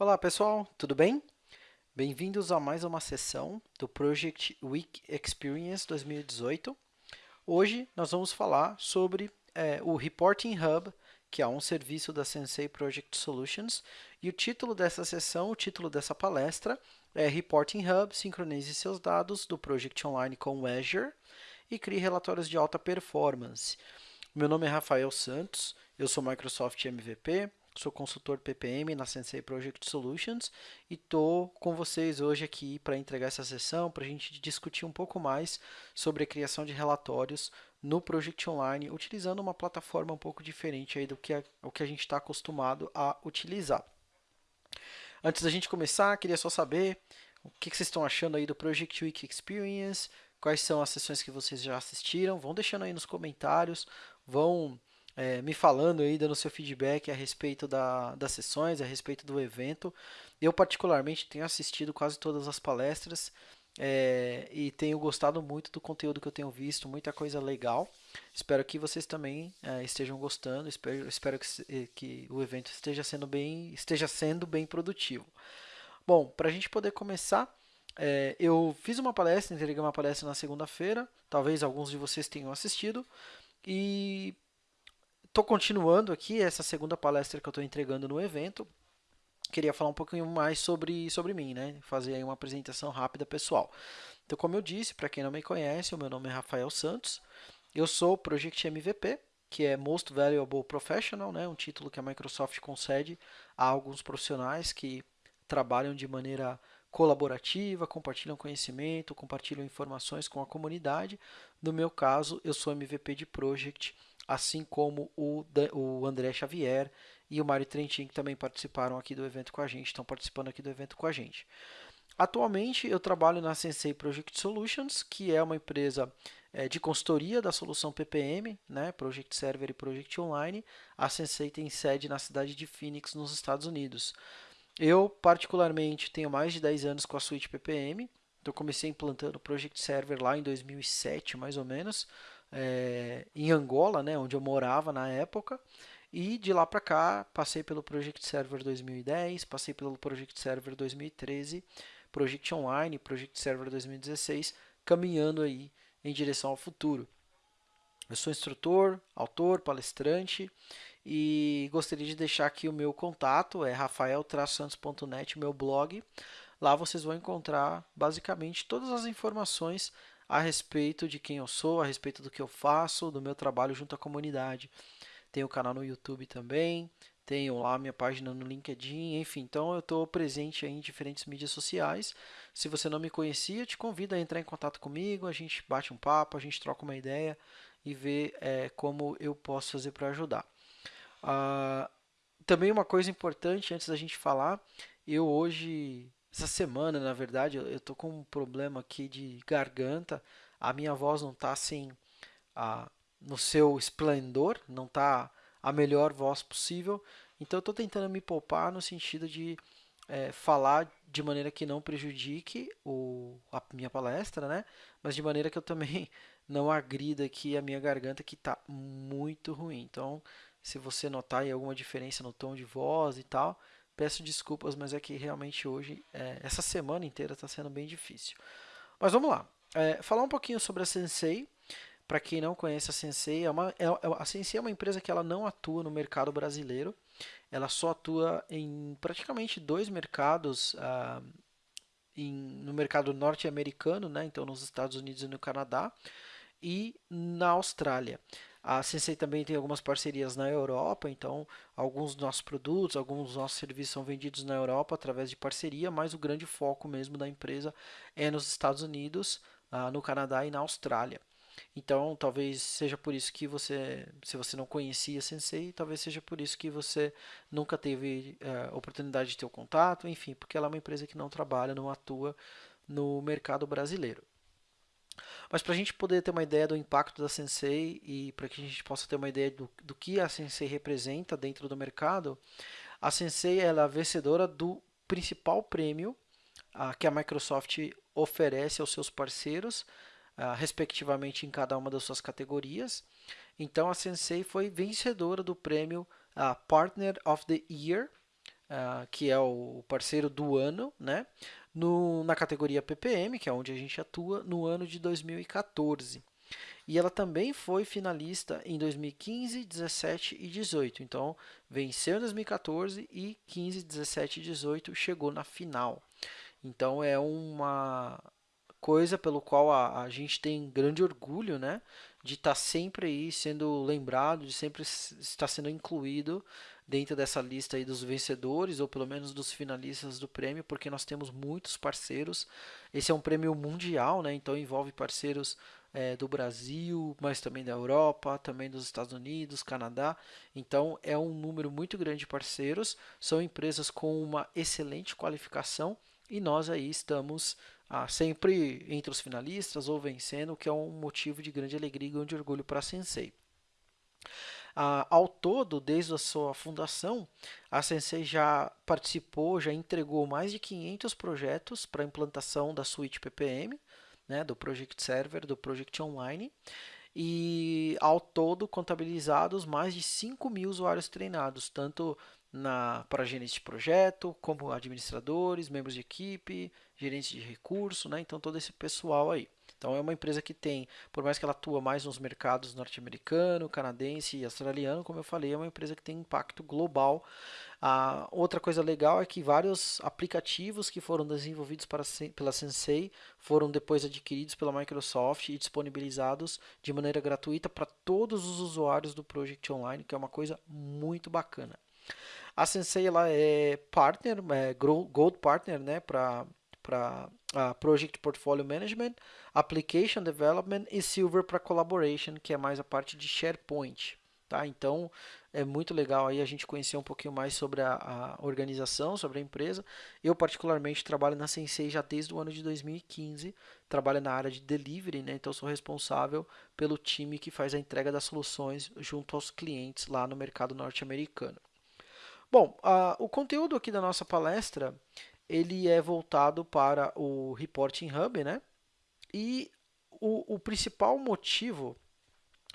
Olá pessoal, tudo bem? Bem-vindos a mais uma sessão do Project Week Experience 2018. Hoje nós vamos falar sobre é, o Reporting Hub, que é um serviço da Sensei Project Solutions, e o título dessa sessão, o título dessa palestra é Reporting Hub, sincronize seus dados do Project Online com o Azure e crie relatórios de alta performance. Meu nome é Rafael Santos, eu sou Microsoft MVP, sou consultor PPM na Sensei Project Solutions e estou com vocês hoje aqui para entregar essa sessão, para a gente discutir um pouco mais sobre a criação de relatórios no Project Online, utilizando uma plataforma um pouco diferente aí do que a, o que a gente está acostumado a utilizar. Antes da gente começar, queria só saber o que, que vocês estão achando aí do Project Week Experience, quais são as sessões que vocês já assistiram, vão deixando aí nos comentários, vão é, me falando aí, dando seu feedback a respeito da, das sessões, a respeito do evento. Eu, particularmente, tenho assistido quase todas as palestras é, e tenho gostado muito do conteúdo que eu tenho visto, muita coisa legal. Espero que vocês também é, estejam gostando, espero, espero que, que o evento esteja sendo bem, esteja sendo bem produtivo. Bom, para a gente poder começar, é, eu fiz uma palestra, entreguei uma palestra na segunda-feira, talvez alguns de vocês tenham assistido, e estou continuando aqui essa segunda palestra que eu estou entregando no evento. Queria falar um pouquinho mais sobre, sobre mim, né? Fazer aí uma apresentação rápida pessoal. Então, como eu disse, para quem não me conhece, o meu nome é Rafael Santos. Eu sou Project MVP, que é Most Valuable Professional, né? um título que a Microsoft concede a alguns profissionais que trabalham de maneira colaborativa, compartilham conhecimento, compartilham informações com a comunidade. No meu caso, eu sou MVP de Project assim como o, o André Xavier e o Mário Trentin, que também participaram aqui do evento com a gente, estão participando aqui do evento com a gente. Atualmente eu trabalho na Sensei Project Solutions, que é uma empresa é, de consultoria da solução PPM, né, Project Server e Project Online. A Sensei tem sede na cidade de Phoenix, nos Estados Unidos. Eu, particularmente, tenho mais de 10 anos com a suíte PPM. Então, comecei implantando o Project Server lá em 2007, mais ou menos é, em Angola, né, onde eu morava na época. E de lá para cá, passei pelo Project Server 2010, passei pelo Project Server 2013, Project Online, Project Server 2016, caminhando aí em direção ao futuro. Eu sou instrutor, autor, palestrante e gostaria de deixar aqui o meu contato, é rafael-santos.net, meu blog. Lá vocês vão encontrar basicamente todas as informações a respeito de quem eu sou, a respeito do que eu faço, do meu trabalho junto à comunidade. Tenho o canal no YouTube também, tenho lá minha página no LinkedIn, enfim, então eu estou presente em diferentes mídias sociais. Se você não me conhecia, te convido a entrar em contato comigo, a gente bate um papo, a gente troca uma ideia e vê é, como eu posso fazer para ajudar. Ah, também uma coisa importante antes da gente falar, eu hoje essa semana, na verdade, eu estou com um problema aqui de garganta. A minha voz não está assim a, no seu esplendor, não está a melhor voz possível. Então, eu estou tentando me poupar no sentido de é, falar de maneira que não prejudique o, a minha palestra, né? Mas de maneira que eu também não agrida aqui a minha garganta que está muito ruim. Então, se você notar aí alguma diferença no tom de voz e tal, Peço desculpas, mas é que realmente hoje, é, essa semana inteira está sendo bem difícil. Mas vamos lá. É, falar um pouquinho sobre a Sensei. Para quem não conhece a Sensei, é uma, é, é, a Sensei é uma empresa que ela não atua no mercado brasileiro. Ela só atua em praticamente dois mercados ah, em, no mercado norte-americano, né? então nos Estados Unidos e no Canadá, e na Austrália. A Sensei também tem algumas parcerias na Europa, então alguns dos nossos produtos, alguns dos nossos serviços são vendidos na Europa através de parceria, mas o grande foco mesmo da empresa é nos Estados Unidos, ah, no Canadá e na Austrália. Então, talvez seja por isso que você, se você não conhecia a Sensei, talvez seja por isso que você nunca teve uh, oportunidade de ter o contato, enfim, porque ela é uma empresa que não trabalha, não atua no mercado brasileiro. Mas para a gente poder ter uma ideia do impacto da Sensei e para que a gente possa ter uma ideia do, do que a Sensei representa dentro do mercado, a Sensei é a vencedora do principal prêmio uh, que a Microsoft oferece aos seus parceiros, uh, respectivamente em cada uma das suas categorias. Então a Sensei foi vencedora do prêmio uh, Partner of the Year uh, que é o parceiro do ano, né? No, na categoria PPM, que é onde a gente atua, no ano de 2014. E ela também foi finalista em 2015, 17 e 18. Então, venceu em 2014 e 15, 17 e 18 chegou na final. Então, é uma coisa pelo qual a, a gente tem grande orgulho, né? De estar tá sempre aí sendo lembrado, de sempre estar sendo incluído dentro dessa lista aí dos vencedores, ou pelo menos dos finalistas do prêmio, porque nós temos muitos parceiros. Esse é um prêmio mundial, né? Então envolve parceiros é, do Brasil, mas também da Europa, também dos Estados Unidos, Canadá. Então é um número muito grande de parceiros. São empresas com uma excelente qualificação e nós aí estamos ah, sempre entre os finalistas ou vencendo, o que é um motivo de grande alegria e grande orgulho para a Sensei. Ah, ao todo, desde a sua fundação, a Sensei já participou, já entregou mais de 500 projetos para implantação da suíte PPM, né, do Project Server, do Project Online, e ao todo contabilizados mais de 5 mil usuários treinados, tanto para gerentes de projeto, como administradores, membros de equipe, gerentes de recurso, né? então todo esse pessoal aí. Então é uma empresa que tem, por mais que ela atua mais nos mercados norte-americano, canadense e australiano, como eu falei, é uma empresa que tem impacto global. A outra coisa legal é que vários aplicativos que foram desenvolvidos para, pela Sensei foram depois adquiridos pela Microsoft e disponibilizados de maneira gratuita para todos os usuários do Project Online, que é uma coisa muito bacana. A Sensei ela é partner, é Gold Partner né, para para Project Portfolio Management, Application Development e Silver para Collaboration, que é mais a parte de SharePoint. Tá? Então é muito legal aí a gente conhecer um pouquinho mais sobre a, a, organização, sobre a empresa. Eu particularmente trabalho na Sensei já desde o ano de 2015, trabalho na área de delivery, né? então sou responsável pelo time que faz a entrega das soluções junto aos clientes lá no mercado norte-americano. Bom, uh, o conteúdo aqui da nossa palestra ele é voltado para o Reporting Hub, né? E o, o principal motivo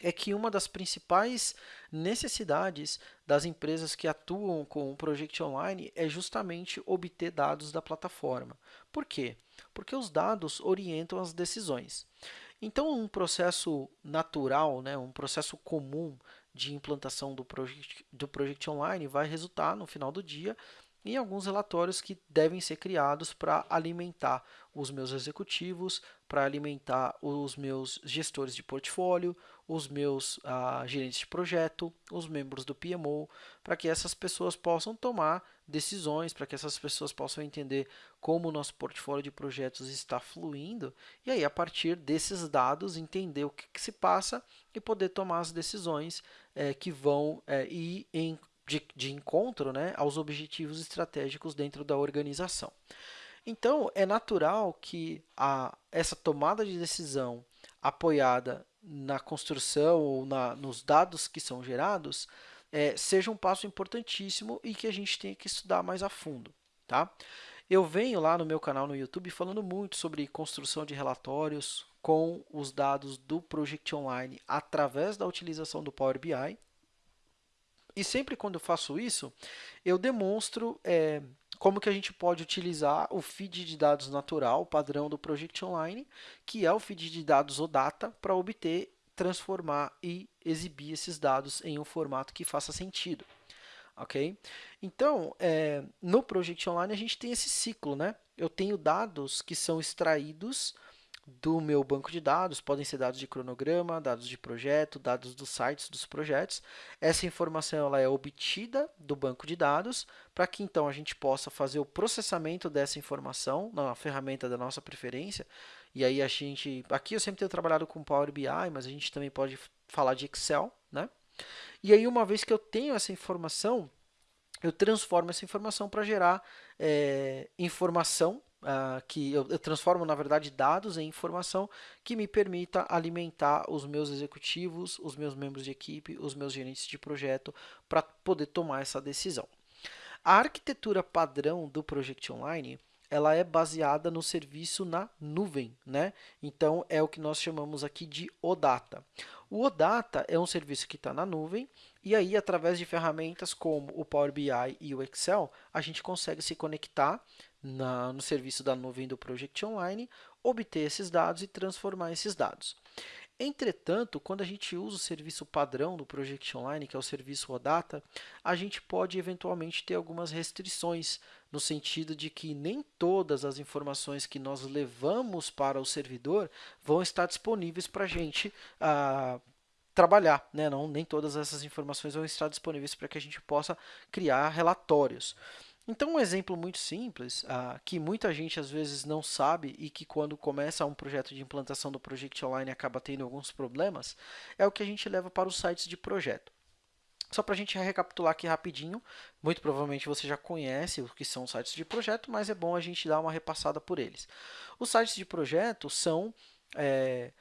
é que uma das principais necessidades das empresas que atuam com o Project Online é justamente obter dados da plataforma. Por quê? Porque os dados orientam as decisões. Então, um processo natural, né, um processo comum de implantação do Project, do Project Online vai resultar, no final do dia, em alguns relatórios que devem ser criados para alimentar os meus executivos, para alimentar os meus gestores de portfólio, os meus ah, gerentes de projeto, os membros do PMO, para que essas pessoas possam tomar decisões, para que essas pessoas possam entender como o nosso portfólio de projetos está fluindo e aí a partir desses dados entender o que, que se passa e poder tomar as decisões é, que vão é, ir em de, de encontro né, aos objetivos estratégicos dentro da organização. Então, é natural que a, essa tomada de decisão apoiada na construção ou na, nos dados que são gerados é, seja um passo importantíssimo e que a gente tenha que estudar mais a fundo. Tá? Eu venho lá no meu canal no YouTube falando muito sobre construção de relatórios com os dados do Project Online através da utilização do Power BI e sempre quando eu faço isso, eu demonstro é, como que a gente pode utilizar o feed de dados natural, padrão do Project Online, que é o feed de dados OData, para obter, transformar e exibir esses dados em um formato que faça sentido. Ok? Então, é, no Project Online a gente tem esse ciclo, né? Eu tenho dados que são extraídos do meu banco de dados, podem ser dados de cronograma, dados de projeto, dados dos sites dos projetos. Essa informação ela é obtida do banco de dados para que então a gente possa fazer o processamento dessa informação na ferramenta da nossa preferência. E aí a gente, aqui eu sempre tenho trabalhado com Power BI, mas a gente também pode falar de Excel, né? E aí uma vez que eu tenho essa informação, eu transformo essa informação para gerar é, informação uh, que eu, eu, transformo, na verdade, dados em informação que me permita alimentar os meus executivos, os meus membros de equipe, os meus gerentes de projeto para poder tomar essa decisão. A arquitetura padrão do Project Online ela é baseada no serviço na nuvem, né? Então é o que nós chamamos aqui de OData. O OData é um serviço que está na nuvem E aí, através de ferramentas como o Power BI e o Excel, a gente consegue se conectar na, no serviço da nuvem do Project Online, obter esses dados e transformar esses dados. Entretanto, quando a gente usa o serviço padrão do Project Online, que é o serviço OData, a gente pode eventualmente ter algumas restrições, no sentido de que nem todas as informações que nós levamos para o servidor vão estar disponíveis para a gente ah, trabalhar. Né? Não, nem todas essas informações vão estar disponíveis para que a gente possa criar relatórios. Então, um exemplo muito simples, ah, que muita gente às vezes não sabe e que quando começa um projeto de implantação do Project Online acaba tendo alguns problemas, é o que a gente leva para os sites de projeto. Só para a gente recapitular aqui rapidinho, muito provavelmente você já conhece o que são sites de projeto, mas é bom a gente dar uma repassada por eles. Os sites de projeto são é,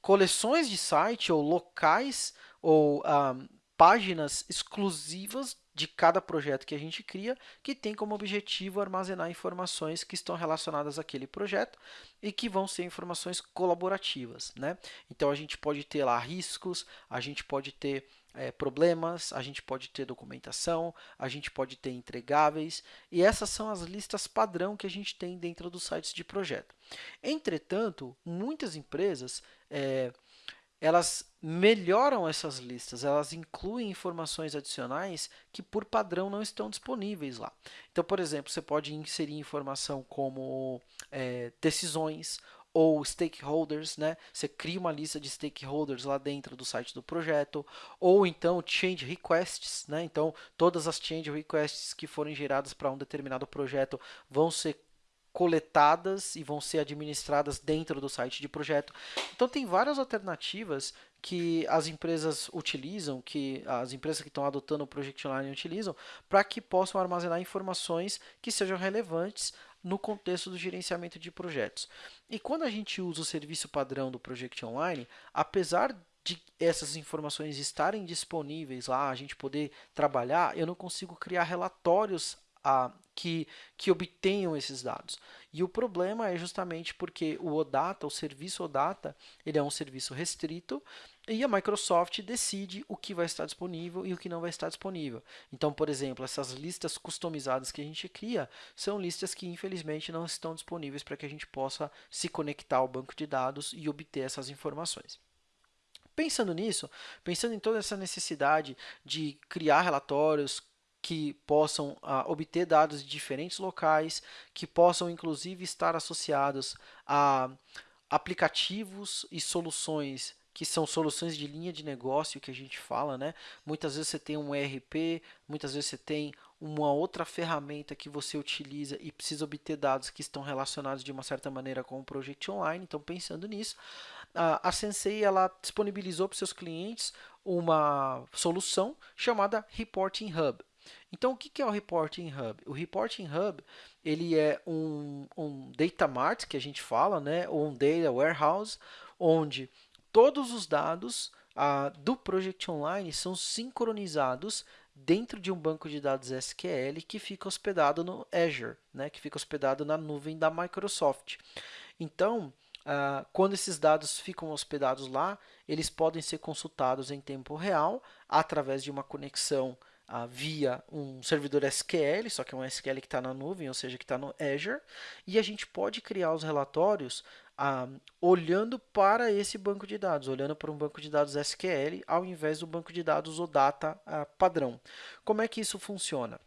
coleções de site ou locais ou ah, páginas exclusivas de cada projeto que a gente cria, que tem como objetivo armazenar informações que estão relacionadas àquele projeto e que vão ser informações colaborativas. Né? Então, a gente pode ter lá riscos, a gente pode ter é, problemas, a gente pode ter documentação, a gente pode ter entregáveis, e essas são as listas padrão que a gente tem dentro dos sites de projeto. Entretanto, muitas empresas é, elas melhoram essas listas, elas incluem informações adicionais que por padrão não estão disponíveis lá. Então, por exemplo, você pode inserir informação como é, decisões ou stakeholders, né? Você cria uma lista de stakeholders lá dentro do site do projeto, ou então change requests, né? Então, todas as change requests que forem geradas para um determinado projeto vão ser coletadas e vão ser administradas dentro do site de projeto. Então tem várias alternativas que as empresas utilizam, que as empresas que estão adotando o Project Online utilizam, para que possam armazenar informações que sejam relevantes no contexto do gerenciamento de projetos. E quando a gente usa o serviço padrão do Project Online, apesar de essas informações estarem disponíveis lá, a gente poder trabalhar, eu não consigo criar relatórios a, que, que obtenham esses dados. E o problema é justamente porque o OData, o serviço OData, ele é um serviço restrito e a Microsoft decide o que vai estar disponível e o que não vai estar disponível. Então, por exemplo, essas listas customizadas que a gente cria são listas que infelizmente não estão disponíveis para que a gente possa se conectar ao banco de dados e obter essas informações. Pensando nisso, pensando em toda essa necessidade de criar relatórios, que possam ah, obter dados de diferentes locais, que possam inclusive estar associados a aplicativos e soluções que são soluções de linha de negócio que a gente fala, né? Muitas vezes você tem um ERP, muitas vezes você tem uma outra ferramenta que você utiliza e precisa obter dados que estão relacionados de uma certa maneira com o Project Online. Então, pensando nisso, a Sensei ela disponibilizou para seus clientes uma solução chamada Reporting Hub. Então, o que é o Reporting Hub? O Reporting Hub ele é um, um data mart, que a gente fala, né? ou um data warehouse, onde todos os dados ah, do Project Online são sincronizados dentro de um banco de dados SQL que fica hospedado no Azure, né? que fica hospedado na nuvem da Microsoft. Então, ah, quando esses dados ficam hospedados lá, eles podem ser consultados em tempo real através de uma conexão via um servidor SQL, só que é um SQL que está na nuvem, ou seja, que está no Azure, e a gente pode criar os relatórios ah, olhando para esse banco de dados, olhando para um banco de dados SQL, ao invés do banco de dados OData ah, padrão. Como é que isso funciona?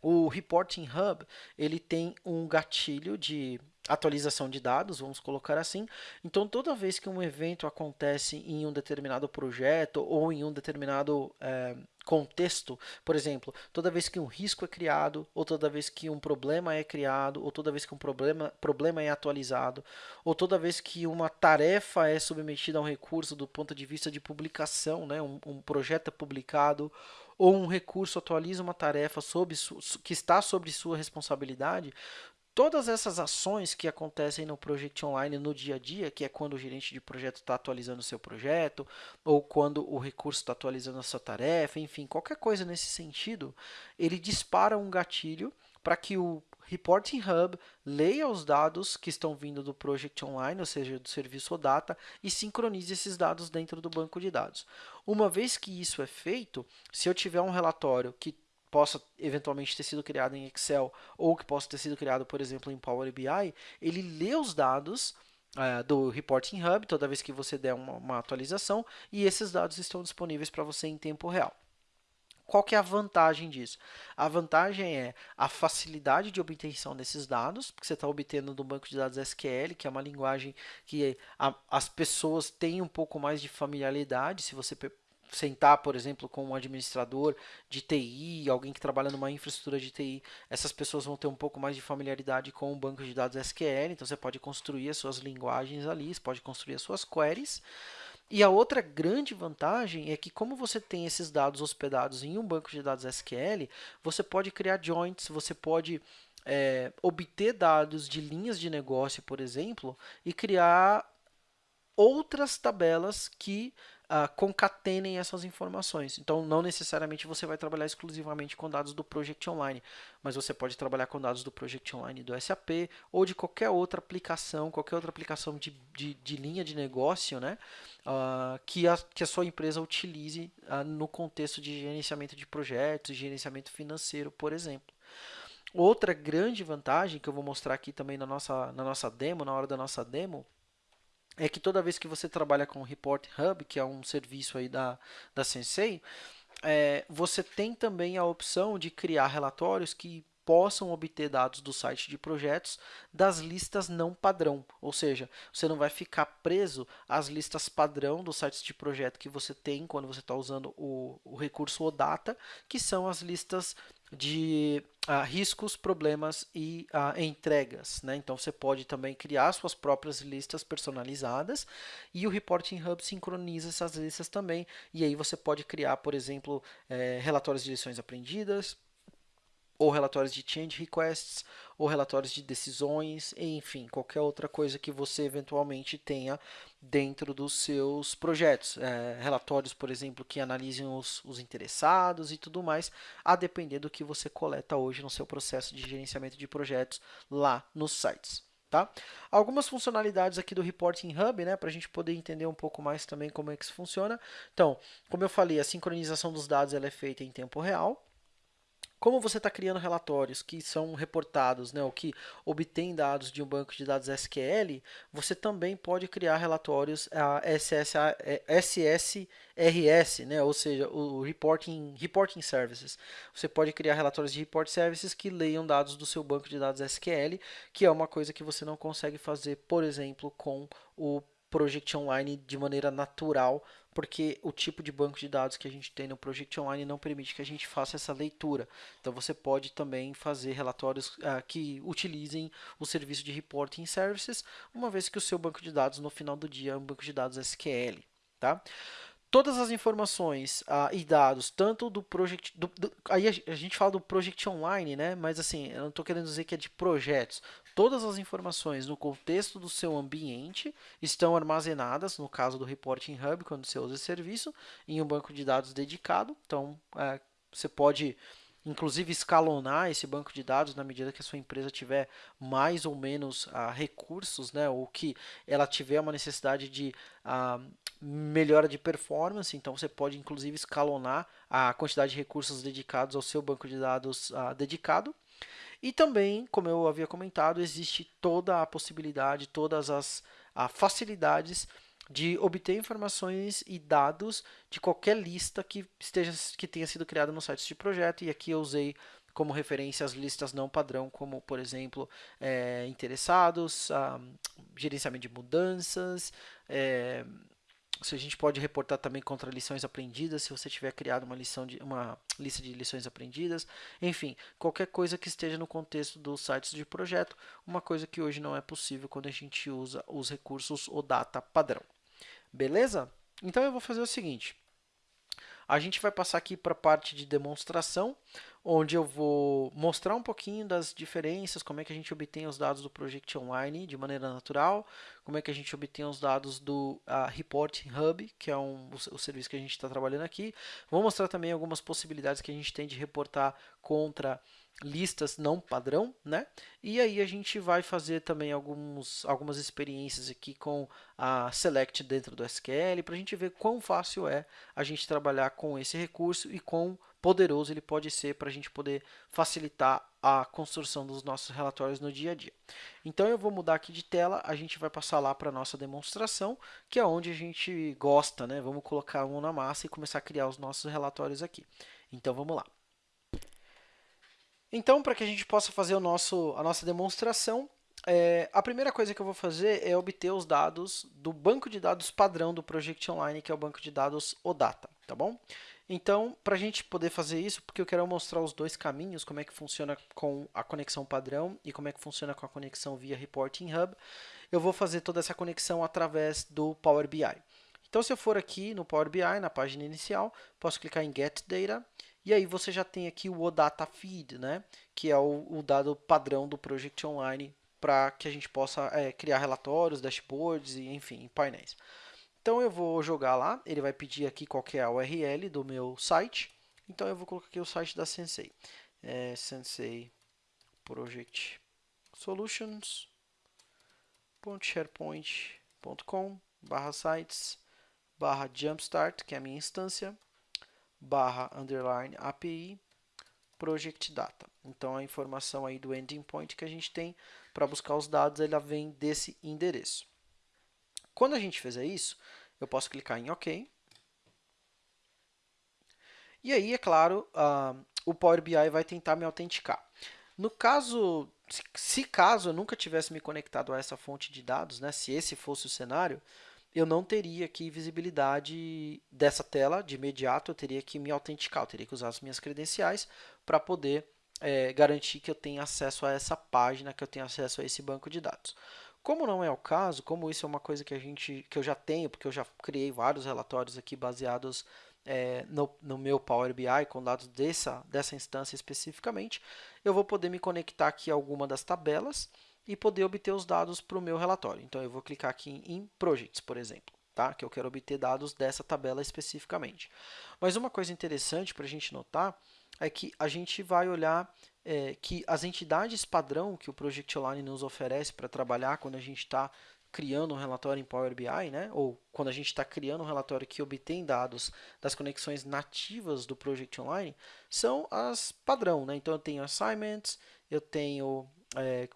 O Reporting Hub ele tem um gatilho de atualização de dados, vamos colocar assim. Então, toda vez que um evento acontece em um determinado projeto ou em um determinado é, contexto, por exemplo, toda vez que um risco é criado, ou toda vez que um problema é criado, ou toda vez que um problema, problema é atualizado, ou toda vez que uma tarefa é submetida a um recurso do ponto de vista de publicação, né, um, um projeto é publicado, ou um recurso atualiza uma tarefa sob que está sobre sua responsabilidade, Todas essas ações que acontecem no Project Online no dia a dia, que é quando o gerente de projeto está atualizando o seu projeto, ou quando o recurso está atualizando a sua tarefa, enfim, qualquer coisa nesse sentido, ele dispara um gatilho para que o Reporting Hub leia os dados que estão vindo do Project Online, ou seja, do serviço OData, e sincronize esses dados dentro do banco de dados. Uma vez que isso é feito, se eu tiver um relatório que possa eventualmente ter sido criado em Excel ou que possa ter sido criado, por exemplo, em Power BI, ele lê os dados uh, do Reporting Hub toda vez que você der uma, uma atualização e esses dados estão disponíveis para você em tempo real. Qual que é a vantagem disso? A vantagem é a facilidade de obtenção desses dados, porque você está obtendo do banco de dados SQL, que é uma linguagem que a, as pessoas têm um pouco mais de familiaridade. Se você sentar, por exemplo, com um administrador de TI, alguém que trabalha numa infraestrutura de TI, essas pessoas vão ter um pouco mais de familiaridade com o banco de dados SQL, então você pode construir as suas linguagens ali, você pode construir as suas queries. E a outra grande vantagem é que como você tem esses dados hospedados em um banco de dados SQL, você pode criar joints, você pode é, obter dados de linhas de negócio, por exemplo, e criar outras tabelas que uh, concatenem essas informações. Então, não necessariamente você vai trabalhar exclusivamente com dados do Project Online, mas você pode trabalhar com dados do Project Online do SAP ou de qualquer outra aplicação, qualquer outra aplicação de, de, de linha de negócio né, uh, que, a, que a sua empresa utilize uh, no contexto de gerenciamento de projetos, gerenciamento financeiro, por exemplo. Outra grande vantagem que eu vou mostrar aqui também na nossa, na nossa demo, na hora da nossa demo, é que toda vez que você trabalha com o Report Hub, que é um serviço aí da, da Sensei, é, você tem também a opção de criar relatórios que possam obter dados do site de projetos das listas não padrão, ou seja, você não vai ficar preso às listas padrão dos sites de projeto que você tem quando você está usando o, o recurso OData, que são as listas de uh, riscos, problemas e uh, entregas. Né? Então você pode também criar suas próprias listas personalizadas e o Reporting Hub sincroniza essas listas também. E aí você pode criar, por exemplo, eh, relatórios de lições aprendidas, ou relatórios de change requests, ou relatórios de decisões, enfim, qualquer outra coisa que você eventualmente tenha dentro dos seus projetos. É, relatórios, por exemplo, que analisem os, os interessados e tudo mais, a depender do que você coleta hoje no seu processo de gerenciamento de projetos lá nos sites. Tá? Algumas funcionalidades aqui do Reporting Hub, né, para a gente poder entender um pouco mais também como é que isso funciona. Então, como eu falei, a sincronização dos dados ela é feita em tempo real. Como você está criando relatórios que são reportados, né, ou que obtêm dados de um banco de dados SQL, você também pode criar relatórios SSRS, né, ou seja, o Reporting, reporting Services. Você pode criar relatórios de Report Services que leiam dados do seu banco de dados SQL, que é uma coisa que você não consegue fazer, por exemplo, com o Project Online de maneira natural, porque o tipo de banco de dados que a gente tem no Project Online não permite que a gente faça essa leitura. Então você pode também fazer relatórios uh, que utilizem o serviço de Reporting Services, uma vez que o seu banco de dados no final do dia é um banco de dados SQL. Tá? Todas as informações ah, e dados, tanto do Project. Do, do, aí a, gente fala do Project Online, né? Mas assim, eu não estou querendo dizer que é de projetos. Todas as informações no contexto do seu ambiente estão armazenadas, no caso do Reporting Hub, quando você usa esse serviço, em um banco de dados dedicado. Então, é, você pode inclusive escalonar esse banco de dados na medida que a sua empresa tiver mais ou menos uh, recursos, né, ou que ela tiver uma necessidade de uh, melhora de performance, então você pode inclusive escalonar a quantidade de recursos dedicados ao seu banco de dados uh, dedicado. E também, como eu havia comentado, existe toda a possibilidade, todas as facilidades de obter informações e dados de qualquer lista que esteja que tenha sido criada no site de projeto e aqui eu usei como referência as listas não padrão, como por exemplo é, interessados, ah, gerenciamento de mudanças, é, se a gente pode reportar também contra lições aprendidas, se você tiver criado uma, lição de, uma lista de lições aprendidas, enfim, qualquer coisa que esteja no contexto dos sites de projeto, uma coisa que hoje não é possível quando a gente usa os recursos OData padrão. Beleza? Então eu vou fazer o seguinte. A gente vai passar aqui para a parte de demonstração. Onde eu vou mostrar um pouquinho das diferenças, como é que a gente obtém os dados do Project Online de maneira natural, como é que a gente obtém os dados do uh, Report Hub, que é um, o, o serviço que a gente está trabalhando aqui. Vou mostrar também algumas possibilidades que a gente tem de reportar contra listas não padrão, né? E aí a gente vai fazer também alguns, algumas experiências aqui com a Select dentro do SQL para a gente ver quão fácil é a gente trabalhar com esse recurso e quão poderoso ele pode ser para a gente poder facilitar a construção dos nossos relatórios no dia a dia. Então eu vou mudar aqui de tela, a gente vai passar lá para a nossa demonstração, que é onde a gente gosta, né? Vamos colocar mão na massa e começar a criar os nossos relatórios aqui. Então vamos lá. Então, para que a gente possa fazer o nosso, a nossa demonstração, é, a primeira coisa que eu vou fazer é obter os dados do banco de dados padrão do Project Online, que é o banco de dados OData, tá bom? Então, para a gente poder fazer isso, porque eu quero mostrar os dois caminhos, como é que funciona com a conexão padrão e como é que funciona com a conexão via Reporting Hub, eu vou fazer toda essa conexão através do Power BI. Então, se eu for aqui no Power BI, na página inicial, posso clicar em Get Data e aí você já tem aqui o OData Feed, né? que é o, o dado padrão do Project Online para que a gente possa é, criar relatórios, dashboards e enfim, painéis. Então eu vou jogar lá, ele vai pedir aqui qual é a URL do meu site. Então eu vou colocar aqui o site da Sensei. É Sensei Project Solutions.sharepoint.com barra sites barra jumpstart, que é a minha instância, barra underline API project data. Então a informação aí do ending point que a gente tem para buscar os dados, ela vem desse endereço. Quando a gente fizer isso, eu posso clicar em OK. E aí, é claro, uh, o Power BI vai tentar me autenticar. No caso, se caso eu nunca tivesse me conectado a essa fonte de dados, né, se esse fosse o cenário, eu não teria aqui visibilidade dessa tela de imediato, eu teria que me autenticar, eu teria que usar as minhas credenciais para poder é, garantir que eu tenha acesso a essa página, que eu tenha acesso a esse banco de dados. Como não é o caso, como isso é uma coisa que, a gente, que eu já tenho, porque eu já criei vários relatórios aqui baseados é, no, no, meu Power BI com dados dessa, dessa instância especificamente, eu vou poder me conectar aqui a alguma das tabelas e poder obter os dados para o meu relatório. Então, eu vou clicar aqui em Projects, por exemplo, tá? que eu quero obter dados dessa tabela especificamente. Mas uma coisa interessante para a gente notar é que a gente vai olhar é, que as entidades padrão que o Project Online nos oferece para trabalhar quando a gente está criando um relatório em Power BI, né? ou quando a gente está criando um relatório que obtém dados das conexões nativas do Project Online, são as padrão. Né? Então, eu tenho assignments, eu tenho é,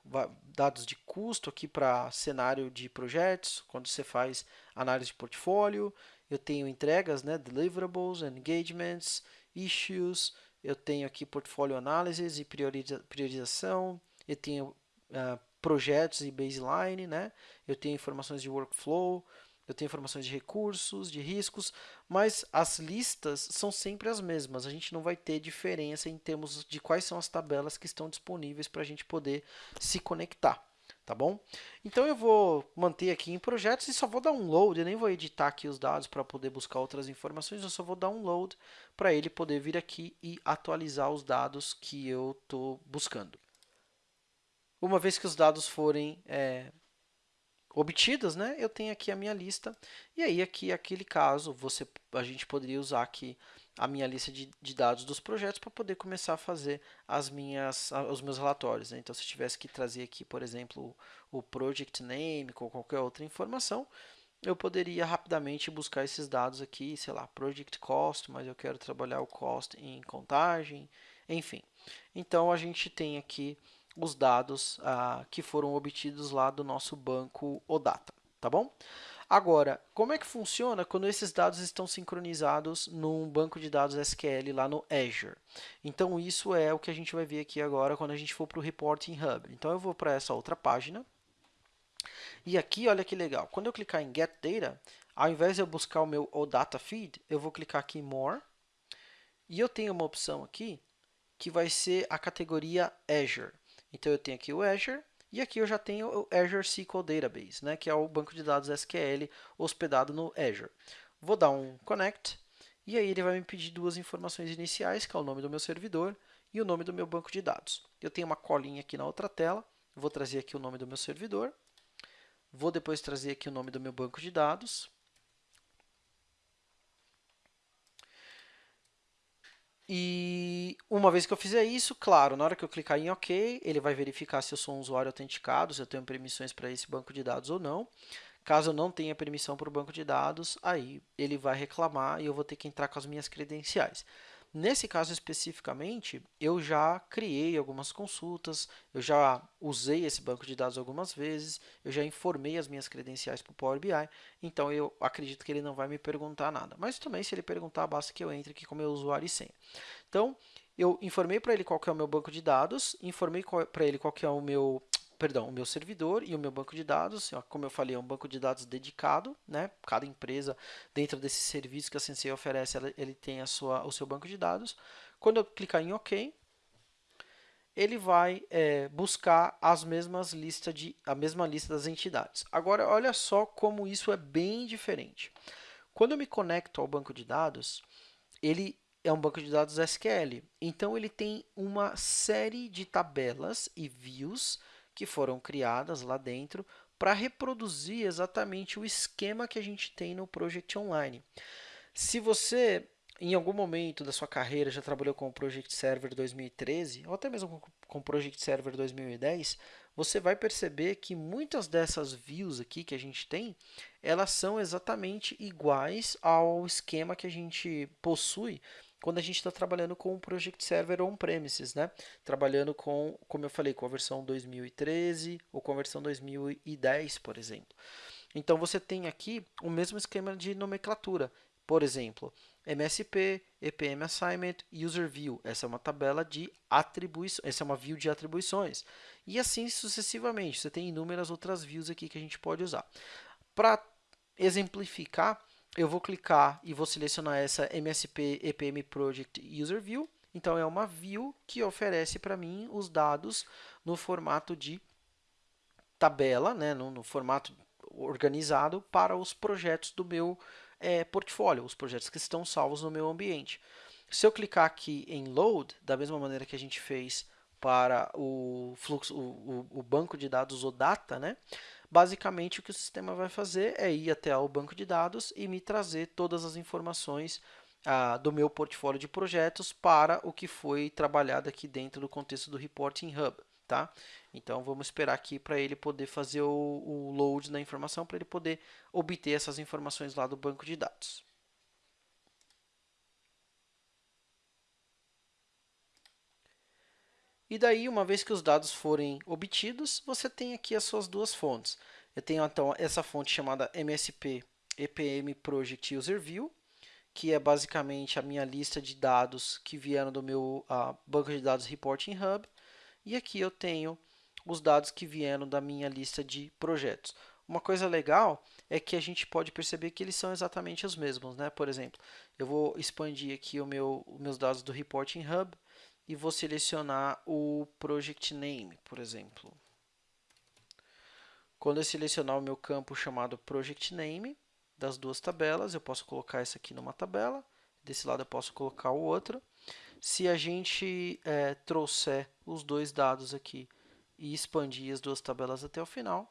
dados de custo aqui para cenário de projetos, quando você faz análise de portfólio, eu tenho entregas, né, deliverables, engagements, issues, eu tenho aqui portfólio análises e prioriza priorização, eu tenho uh, projetos e baseline, né, eu tenho informações de workflow, eu tenho informações de recursos, de riscos, mas as listas são sempre as mesmas. A gente não vai ter diferença em termos de quais são as tabelas que estão disponíveis para a gente poder se conectar. Tá bom? Então eu vou manter aqui em projetos e só vou dar um load, eu nem vou editar aqui os dados para poder buscar outras informações, eu só vou dar um load para ele poder vir aqui e atualizar os dados que eu estou buscando. Uma vez que os dados forem é, obtidas, né, eu tenho aqui a minha lista, e aí aqui, aquele caso, você, a gente poderia usar aqui a minha lista de, de dados dos projetos para poder começar a fazer as minhas, os meus relatórios. Né? Então, se eu tivesse que trazer aqui, por exemplo, o project name ou qualquer outra informação, eu poderia rapidamente buscar esses dados aqui, sei lá, project cost, mas eu quero trabalhar o cost em contagem, enfim. Então, a gente tem aqui os dados ah, que foram obtidos lá do nosso banco OData, tá bom? Agora, como é que funciona quando esses dados estão sincronizados num banco de dados SQL lá no Azure? Então, isso é o que a gente vai ver aqui agora quando a gente for para o Reporting Hub. Então, eu vou para essa outra página. E aqui, olha que legal, quando eu clicar em Get Data, ao invés de eu buscar o meu OData Feed, eu vou clicar aqui em More. E eu tenho uma opção aqui que vai ser a categoria Azure. Então, eu tenho aqui o Azure e aqui eu já tenho o Azure SQL Database, né, que é o banco de dados SQL hospedado no Azure. Vou dar um Connect e aí ele vai me pedir duas informações iniciais, que é o nome do meu servidor e o nome do meu banco de dados. Eu tenho uma colinha aqui na outra tela, vou trazer aqui o nome do meu servidor, vou depois trazer aqui o nome do meu banco de dados, E uma vez que eu fizer isso, claro, na hora que eu clicar em OK, ele vai verificar se eu sou um usuário autenticado, se eu tenho permissões para esse banco de dados ou não. Caso eu não tenha permissão para o banco de dados, aí ele vai reclamar e eu vou ter que entrar com as minhas credenciais. Nesse caso especificamente, eu já criei algumas consultas, eu já usei esse banco de dados algumas vezes, eu já informei as minhas credenciais para o Power BI, então eu acredito que ele não vai me perguntar nada. Mas também, se ele perguntar, basta que eu entre aqui com meu usuário e senha. Então, eu informei para ele qual é o meu banco de dados, informei para ele qual é o meu perdão, o meu servidor e o meu banco de dados. Como eu falei, é um banco de dados dedicado, né? Cada empresa, dentro desse serviço que a Sensei oferece, ele tem a sua, o seu banco de dados. Quando eu clicar em OK, ele vai é, buscar as mesmas listas de, a mesma lista das entidades. Agora, olha só como isso é bem diferente. Quando eu me conecto ao banco de dados, ele é um banco de dados SQL. Então, ele tem uma série de tabelas e views que foram criadas lá dentro para reproduzir exatamente o esquema que a gente tem no Project Online. Se você, em algum momento da sua carreira, já trabalhou com o Project Server 2013, ou até mesmo com o Project Server 2010, você vai perceber que muitas dessas views aqui que a gente tem, elas são exatamente iguais ao esquema que a gente possui quando a gente está trabalhando com o Project Server on-premises, né? Trabalhando com, como eu falei, com a versão 2013 ou com a versão 2010, por exemplo. Então, você tem aqui o mesmo esquema de nomenclatura. Por exemplo, MSP, EPM Assignment, User View. Essa é uma tabela de atribuições, essa é uma view de atribuições. E assim sucessivamente. Você tem inúmeras outras views aqui que a gente pode usar. Para exemplificar, eu vou clicar e vou selecionar essa MSP EPM Project User View. Então, é uma view que oferece para mim os dados no formato de tabela, né, no, no formato organizado para os projetos do meu é, portfólio, os projetos que estão salvos no meu ambiente. Se eu clicar aqui em Load, da mesma maneira que a gente fez para o fluxo, o, o, o banco de dados OData, né, Basicamente, o que o sistema vai fazer é ir até o banco de dados e me trazer todas as informações ah, do meu portfólio de projetos para o que foi trabalhado aqui dentro do contexto do Reporting Hub. Tá? Então, vamos esperar aqui para ele poder fazer o, o load da informação, para ele poder obter essas informações lá do banco de dados. E daí, uma vez que os dados forem obtidos, você tem aqui as suas duas fontes. Eu tenho então essa fonte chamada MSP EPM Project User View, que é basicamente a minha lista de dados que vieram do meu uh, banco de dados Reporting Hub. E aqui eu tenho os dados que vieram da minha lista de projetos. Uma coisa legal é que a gente pode perceber que eles são exatamente os mesmos. Né? Por exemplo, eu vou expandir aqui o meu, os meus dados do Reporting Hub e vou selecionar o Project Name, por exemplo. Quando eu selecionar o meu campo chamado Project Name, das duas tabelas, eu posso colocar essa aqui numa tabela, desse lado eu posso colocar o outro. Se a gente é, trouxer os dois dados aqui e expandir as duas tabelas até o final,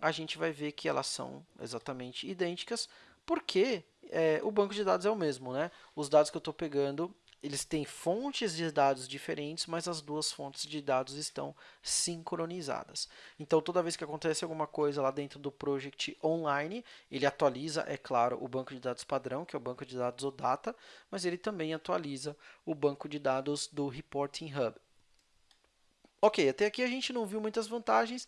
a gente vai ver que elas são exatamente idênticas, porque é, o banco de dados é o mesmo. Né? Os dados que eu estou pegando eles têm fontes de dados diferentes, mas as duas fontes de dados estão sincronizadas. Então, toda vez que acontece alguma coisa lá dentro do Project Online, ele atualiza, é claro, o banco de dados padrão, que é o banco de dados OData, mas ele também atualiza o banco de dados do Reporting Hub. Ok, até aqui a gente não viu muitas vantagens.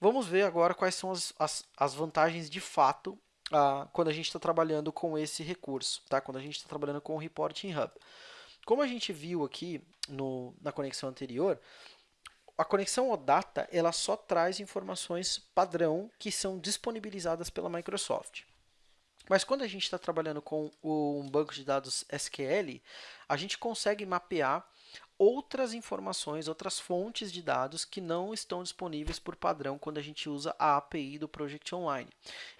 Vamos ver agora quais são as, as, as vantagens de fato ah, quando a gente está trabalhando com esse recurso, tá? quando a gente está trabalhando com o Reporting Hub. Como a gente viu aqui no, na conexão anterior, a conexão OData ela só traz informações padrão que são disponibilizadas pela Microsoft. Mas quando a gente está trabalhando com um banco de dados SQL, a gente consegue mapear outras informações, outras fontes de dados que não estão disponíveis por padrão quando a gente usa a API do Project Online.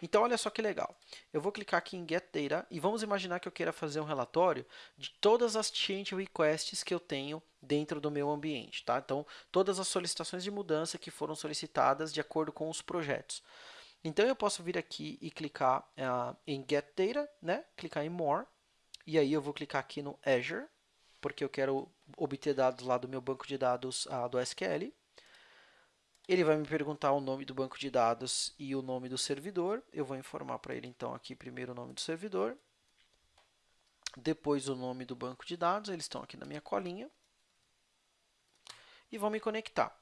Então, olha só que legal. Eu vou clicar aqui em Get Data e vamos imaginar que eu queira fazer um relatório de todas as change requests que eu tenho dentro do meu ambiente. Tá? Então, todas as solicitações de mudança que foram solicitadas de acordo com os projetos. Então, eu posso vir aqui e clicar uh, em Get Data, né? clicar em More, e aí eu vou clicar aqui no Azure, porque eu quero obter dados lá do meu banco de dados ah, do SQL. Ele vai me perguntar o nome do banco de dados e o nome do servidor. Eu vou informar para ele, então, aqui primeiro o nome do servidor, depois o nome do banco de dados. Eles estão aqui na minha colinha. E vou me conectar.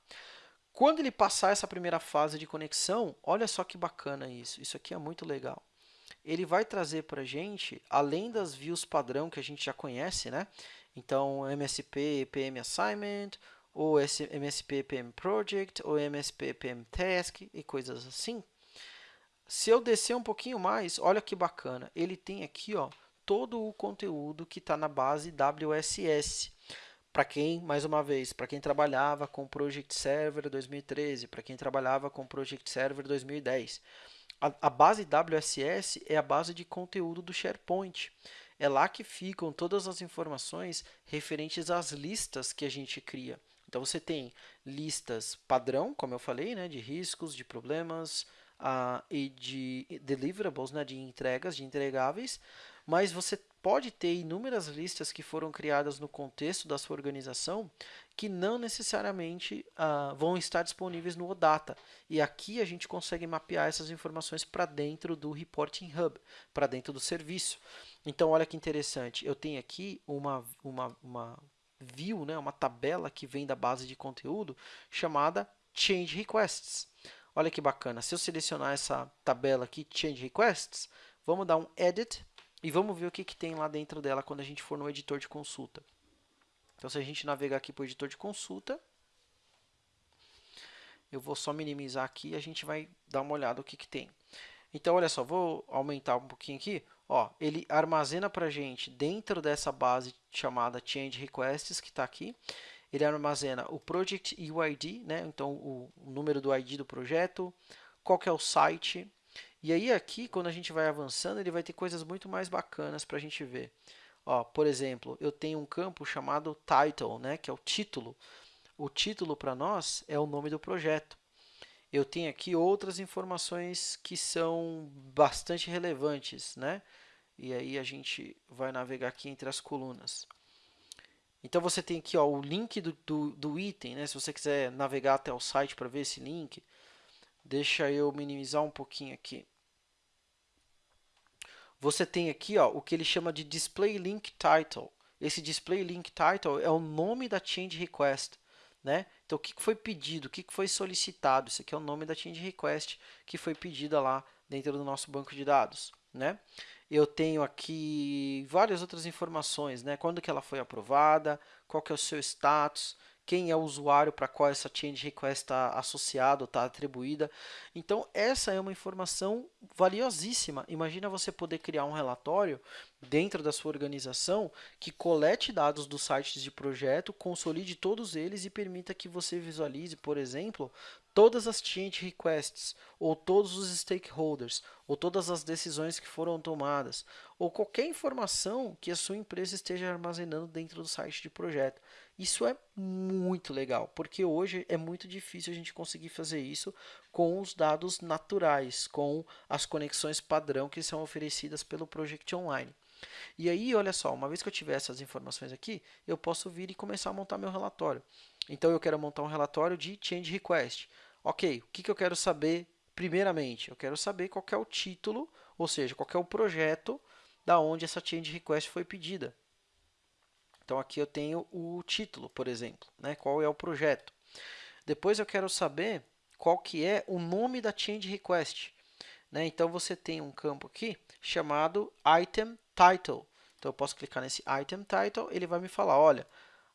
Quando ele passar essa primeira fase de conexão, olha só que bacana isso. Isso aqui é muito legal ele vai trazer para a gente, além das views padrão que a gente já conhece, né? Então, MSP PM Assignment, ou MSP PM Project, ou MSP PM Task e coisas assim. Se eu descer um pouquinho mais, olha que bacana, ele tem aqui ó, todo o conteúdo que está na base WSS. Para quem, mais uma vez, para quem trabalhava com Project Server 2013, para quem trabalhava com Project Server 2010. A, a base WSS é a base de conteúdo do SharePoint. É lá que ficam todas as informações referentes às listas que a gente cria. Então, você tem listas padrão, como eu falei, né, de riscos, de problemas uh, e de deliverables, né, de entregas, de entregáveis, mas você pode ter inúmeras listas que foram criadas no contexto da sua organização que não necessariamente uh, vão estar disponíveis no OData. E aqui a gente consegue mapear essas informações para dentro do Reporting Hub, para dentro do serviço. Então, olha que interessante, eu tenho aqui uma, uma, uma view, né, uma tabela que vem da base de conteúdo chamada Change Requests. Olha que bacana, se eu selecionar essa tabela aqui, Change Requests, vamos dar um Edit e vamos ver o que, que tem lá dentro dela quando a gente for no editor de consulta. Então, se a gente navegar aqui para o editor de consulta, eu vou só minimizar aqui e a gente vai dar uma olhada no que, que tem. Então, olha só, vou aumentar um pouquinho aqui. Ó, ele armazena para a gente, dentro dessa base chamada Change Requests, que está aqui, ele armazena o Project UID, né? então o, o número do ID do projeto, qual que é o site, e aí aqui, quando a gente vai avançando, ele vai ter coisas muito mais bacanas para a gente ver. Ó, por exemplo, eu tenho um campo chamado Title, né, que é o título. O título para nós é o nome do projeto. Eu tenho aqui outras informações que são bastante relevantes, né? E aí a gente vai navegar aqui entre as colunas. Então você tem aqui ó, o link do, do, do item, né? Se você quiser navegar até o site para ver esse link, deixa eu minimizar um pouquinho aqui você tem aqui ó, o que ele chama de Display Link Title. Esse Display Link Title é o nome da Change Request. Né? Então, o que foi pedido, o que foi solicitado? Isso aqui é o nome da Change Request que foi pedida lá dentro do nosso banco de dados. Né? Eu tenho aqui várias outras informações, né? quando que ela foi aprovada, qual que é o seu status, quem é o usuário para qual essa change request está associado, está atribuída. Então, essa é uma informação valiosíssima. Imagina você poder criar um relatório dentro da sua organização que colete dados dos sites de projeto, consolide todos eles e permita que você visualize, por exemplo, todas as change requests, ou todos os stakeholders, ou todas as decisões que foram tomadas, ou qualquer informação que a sua empresa esteja armazenando dentro do site de projeto. Isso é muito legal, porque hoje é muito difícil a gente conseguir fazer isso com os dados naturais, com as conexões padrão que são oferecidas pelo Project Online. E aí, olha só, uma vez que eu tiver essas informações aqui, eu posso vir e começar a montar meu relatório. Então, eu quero montar um relatório de Change Request. Ok, o que, eu quero saber primeiramente? Eu quero saber qual é o título, ou seja, qual é o projeto da onde essa Change Request foi pedida. Então, aqui eu tenho o título, por exemplo, né? qual é o projeto. Depois eu quero saber qual que é o nome da change request. Né? Então, você tem um campo aqui chamado item title. Então, eu posso clicar nesse item title, ele vai me falar, olha,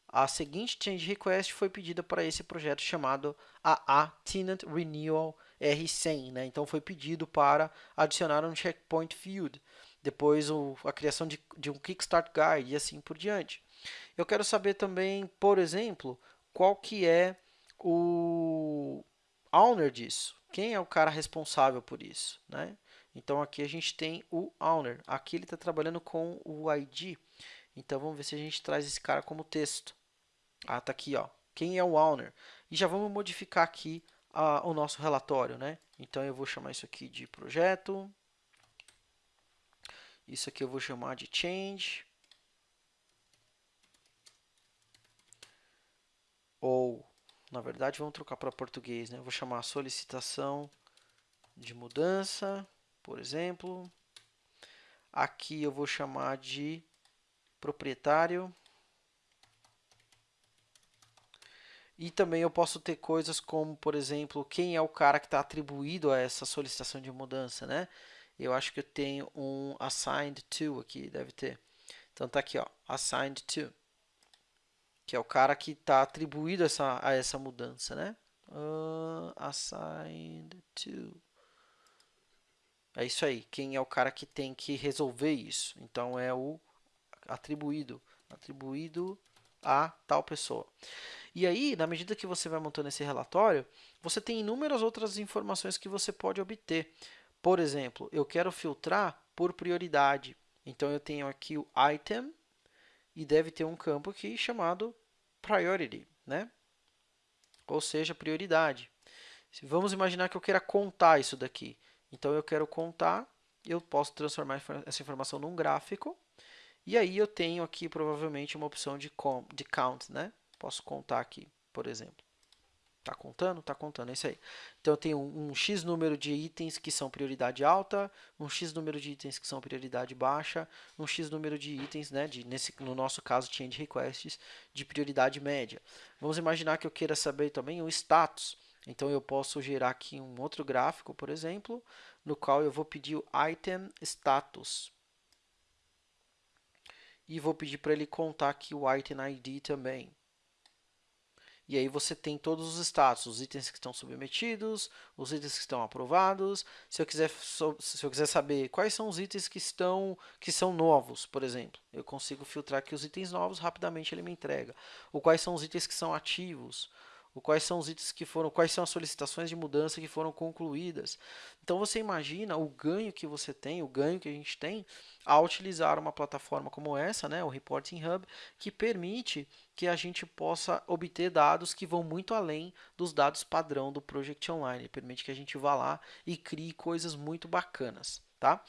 a seguinte change request foi pedida para esse projeto chamado AA Tenant Renewal R100. Né? Então, foi pedido para adicionar um checkpoint field. Depois, o, a criação de, de um Kickstart Guide e assim por diante. Eu quero saber também, por exemplo, qual que é o owner disso. Quem é o cara responsável por isso, né? Então aqui a gente tem o owner. Aqui ele está trabalhando com o ID. Então vamos ver se a gente traz esse cara como texto. Ah, tá aqui, ó. Quem é o owner? E já vamos modificar aqui ah, o nosso relatório, né? Então eu vou chamar isso aqui de projeto. Isso aqui eu vou chamar de change. Ou, na verdade, vamos trocar para português, né? Eu vou chamar solicitação de mudança por exemplo. Aqui eu vou chamar de proprietário. E também eu posso ter coisas como, por exemplo, quem é o cara que está atribuído a essa solicitação de mudança, né? Eu acho que eu tenho um assigned to aqui, deve ter. Então tá aqui, ó, assigned to, que é o cara que está atribuído essa, a essa mudança, né? Uh, assigned to. É isso aí, quem é o cara que tem que resolver isso. Então, é o atribuído, atribuído a tal pessoa. E aí, na medida que você vai montando esse relatório, você tem inúmeras outras informações que você pode obter. Por exemplo, eu quero filtrar por prioridade. Então, eu tenho aqui o item e deve ter um campo aqui chamado priority, né? ou seja, prioridade. Vamos imaginar que eu queira contar isso daqui. Então, eu quero contar, eu posso transformar essa informação num gráfico, e aí eu tenho aqui provavelmente uma opção de, count, né? Posso contar aqui, por exemplo. Está contando? Está contando, é isso aí. Então, eu tenho um, um, X número de itens que são prioridade alta, um X número de itens que são prioridade baixa, um X número de itens, né, de, nesse, no nosso caso, change requests, de prioridade média. Vamos imaginar que eu queira saber também o status. Então, eu posso gerar aqui um outro gráfico, por exemplo, no qual eu vou pedir o item status. E vou pedir para ele contar aqui o item ID também. E aí você tem todos os status, os itens que estão submetidos, os itens que estão aprovados. Se eu quiser, se eu quiser saber quais são os itens que estão que são novos, por exemplo, eu consigo filtrar aqui os itens novos, rapidamente ele me entrega. Ou quais são os itens que são ativos, quais são os itens que foram, quais são as solicitações de mudança que foram concluídas. Então você imagina o ganho que você tem, o ganho que a gente tem ao utilizar uma plataforma como essa, né, o Reporting Hub, que permite que a gente possa obter dados que vão muito além dos dados padrão do Project Online. Permite que a gente vá lá e crie coisas muito bacanas. Tá?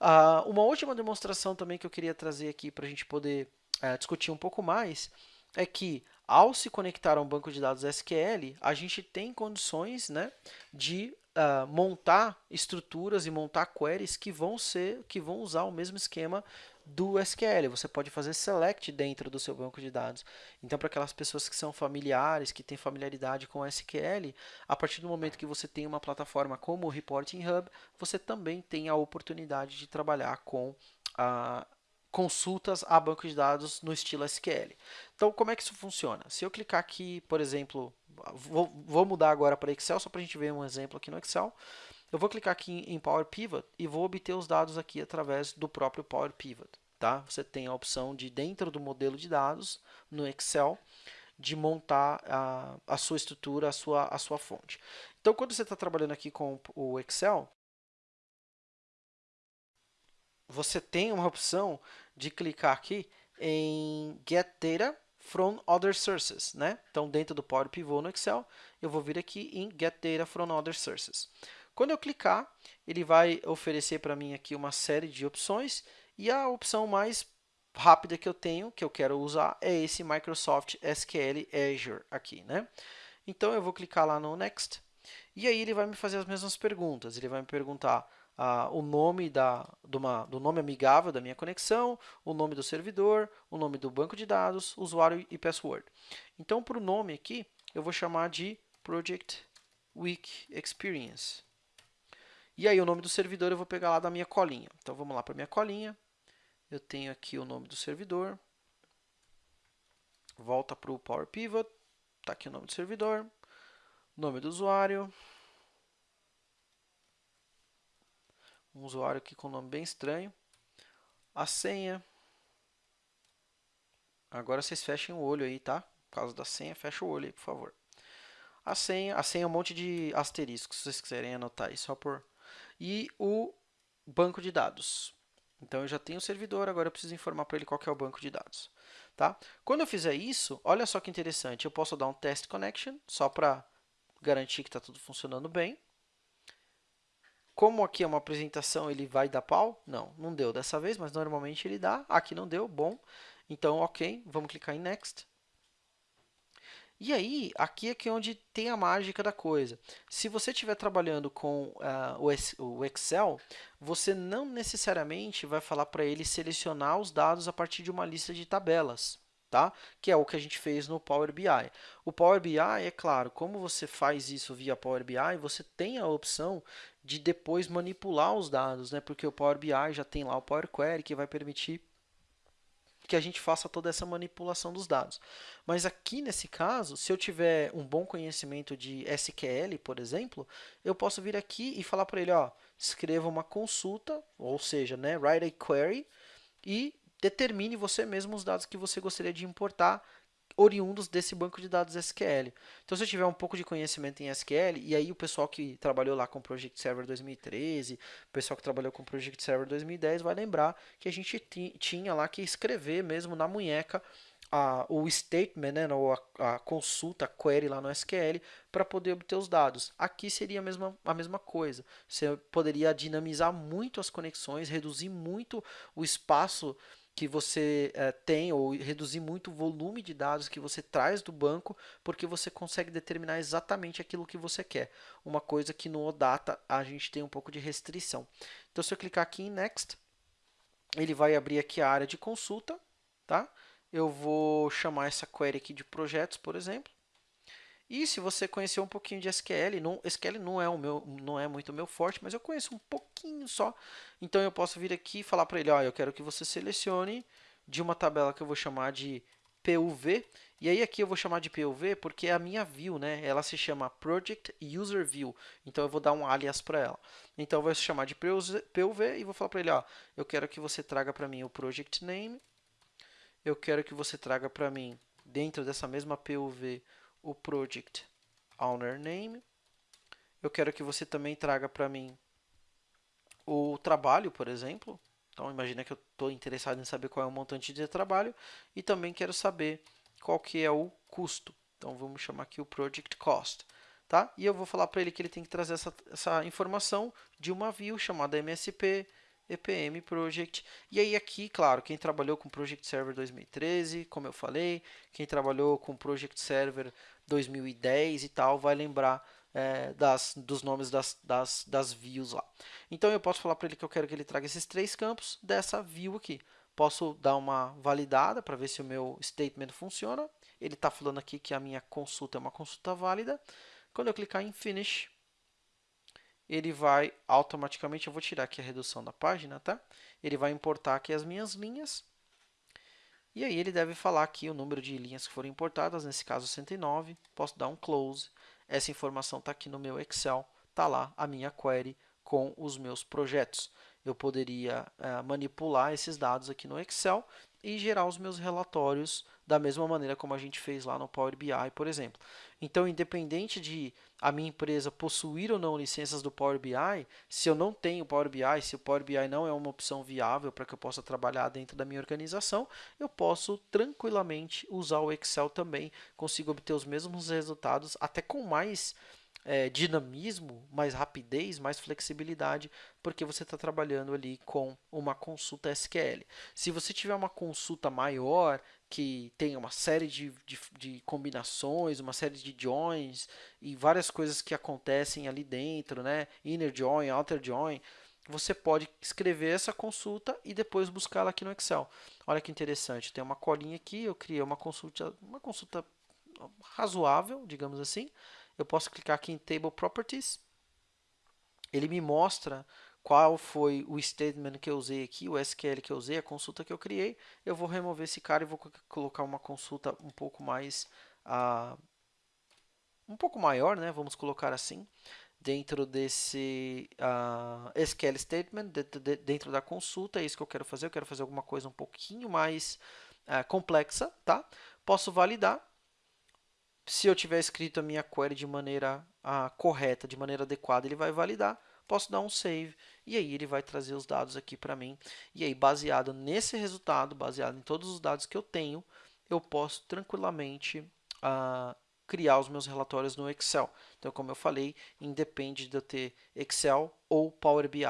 Uh, uma última demonstração também que eu queria trazer aqui para a gente poder uh, discutir um pouco mais é que ao se conectar a um banco de dados SQL, a gente tem condições né, de uh, montar estruturas e montar queries que vão ser, que vão usar o mesmo esquema do SQL. Você pode fazer select dentro do seu banco de dados. Então, para aquelas pessoas que são familiares, que têm familiaridade com SQL, a partir do momento que você tem uma plataforma como o Reporting Hub, você também tem a oportunidade de trabalhar com a consultas a banco de dados no estilo SQL. Então, como é que isso funciona? Se eu clicar aqui, por exemplo, vou, vou mudar agora para Excel, só para a gente ver um exemplo aqui no Excel. Eu vou clicar aqui em Power Pivot e vou obter os dados aqui através do próprio Power Pivot. Tá? Você tem a opção de, dentro do modelo de dados, no Excel, de montar a, a sua estrutura, a sua, a sua fonte. Então, quando você está trabalhando aqui com o Excel, você tem uma opção de clicar aqui em Get Data from Other Sources. Né? Então, dentro do Power Pivot no Excel, eu vou vir aqui em Get Data from Other Sources. Quando eu clicar, ele vai oferecer para mim aqui uma série de opções e a opção mais rápida que eu tenho, que eu quero usar, é esse Microsoft SQL Azure aqui. Né? Então, eu vou clicar lá no Next e aí ele vai me fazer as mesmas perguntas. Ele vai me perguntar ah, o nome da, uma, do nome amigável da minha conexão, o nome do servidor, o nome do banco de dados, usuário e password. Então, para o nome aqui, eu vou chamar de Project Week Experience. E aí, o nome do servidor eu vou pegar lá da minha colinha. Então, vamos lá para minha colinha. Eu tenho aqui o nome do servidor. Volta para o Power Pivot. Está aqui o nome do servidor. Nome do usuário. Um usuário aqui com um nome bem estranho, a senha, Agora vocês fechem o olho aí, tá? Por causa da senha, fecha o olho aí, por favor. A senha, a senha é um monte de asteriscos, se vocês quiserem anotar aí, só por... E o banco de dados. Então, eu já tenho o servidor, agora eu preciso informar para ele qual é o banco de dados. Tá? Quando eu fizer isso, olha só que interessante, eu posso dar um test connection, só para garantir que está tudo funcionando bem. Como aqui é uma apresentação, ele vai dar pau? Não, não deu dessa vez, mas normalmente ele dá. Aqui não deu, bom. Então, ok, vamos clicar em Next. E aí, aqui é que é onde tem a mágica da coisa. Se você estiver trabalhando com uh, o Excel, você não necessariamente vai falar para ele selecionar os dados a partir de uma lista de tabelas, tá? que é o que a gente fez no Power BI. O Power BI, é claro, como você faz isso via Power BI, você tem a opção de depois manipular os dados, né? porque o Power BI já tem lá o Power Query, que vai permitir que a gente faça toda essa manipulação dos dados. Mas aqui nesse caso, se eu tiver um bom conhecimento de SQL, por exemplo, eu posso vir aqui e falar para ele, ó, escreva uma consulta, ou seja, né, write a query e determine você mesmo os dados que você gostaria de importar oriundos desse banco de dados SQL. Então, se eu tiver um pouco de conhecimento em SQL, e aí o pessoal que trabalhou lá com o Project Server 2013, o pessoal que trabalhou com o Project Server 2010 vai lembrar que a gente tinha lá que escrever mesmo na munheca a, o statement, né, ou a, a, consulta, a query lá no SQL, para poder obter os dados. Aqui seria a mesma, a mesma coisa. Você poderia dinamizar muito as conexões, reduzir muito o espaço que você é, tem ou reduzir muito o volume de dados que você traz do banco, porque você consegue determinar exatamente aquilo que você quer. Uma coisa que no OData a gente tem um pouco de restrição. Então, se eu clicar aqui em Next, ele vai abrir aqui a área de consulta, tá? Eu vou chamar essa query aqui de projetos, por exemplo. E se você conhecer um pouquinho de SQL, não, SQL não é, o meu, não é muito meu forte, mas eu conheço um pouquinho só. Então eu posso vir aqui e falar para ele, ó, eu quero que você selecione de uma tabela que eu vou chamar de PUV. E aí aqui eu vou chamar de PUV porque é a minha view, né? Ela se chama Project User View. Então eu vou dar um alias para ela. Então eu vou chamar de PUV e vou falar para ele, ó, eu quero que você traga para mim o project name. Eu quero que você traga para mim dentro dessa mesma PUV o project owner name. Eu quero que você também traga para mim o trabalho, por exemplo. Então, imagina que eu estou interessado em saber qual é o montante de trabalho e também quero saber qual que é o custo. Então, vamos chamar aqui o project cost. Tá? E eu vou falar para ele que ele tem que trazer essa, essa informação de uma view chamada MSP EPM Project. E aí aqui, claro, quem trabalhou com Project Server 2013, como eu falei, quem trabalhou com Project Server 2010 e tal, vai lembrar é, das, dos nomes das, das, das views lá. Então eu posso falar para ele que eu quero que ele traga esses três campos dessa view aqui. Posso dar uma validada para ver se o meu statement funciona. Ele está falando aqui que a minha consulta é uma consulta válida. Quando eu clicar em Finish, ele vai automaticamente, eu vou tirar aqui a redução da página, tá? Ele vai importar aqui as minhas linhas. E aí ele deve falar aqui o número de linhas que foram importadas, nesse caso 109. Posso dar um close. Essa informação está aqui no meu Excel, está lá a minha query com os meus projetos. Eu poderia uh, manipular esses dados aqui no Excel e gerar os meus relatórios da mesma maneira como a gente fez lá no Power BI, por exemplo. Então, independente de a minha empresa possuir ou não licenças do Power BI, se eu não tenho Power BI, se o Power BI não é uma opção viável para que eu possa trabalhar dentro da minha organização, eu posso tranquilamente usar o Excel também, consigo obter os mesmos resultados, até com mais é, dinamismo, mais rapidez, mais flexibilidade, porque você está trabalhando ali com uma consulta SQL. Se você tiver uma consulta maior, que tem uma série de, de, de, combinações, uma série de joins e várias coisas que acontecem ali dentro, né? Inner join, outer join. Você pode escrever essa consulta e depois buscá-la aqui no Excel. Olha que interessante, tem uma colinha aqui, eu criei uma consulta, uma consulta razoável, digamos assim. Eu posso clicar aqui em Table Properties. Ele me mostra qual foi o statement que eu usei aqui, o SQL que eu usei, a consulta que eu criei. Eu vou remover esse cara e vou colocar uma consulta um pouco mais uh, um pouco maior, né? Vamos colocar assim, dentro desse uh, ah, SQL statement, dentro, de, dentro da consulta. É isso que eu quero fazer. Eu quero fazer alguma coisa um pouquinho mais é, complexa, tá? Posso validar. Se eu tiver escrito a minha query de maneira correta, de maneira adequada, ele vai validar. Posso dar um save e aí ele vai trazer os dados aqui para mim. E aí, baseado nesse resultado, baseado em todos os dados que eu tenho, eu posso tranquilamente uh, criar os meus relatórios no Excel. Então, como eu falei, independe de eu ter Excel ou Power BI,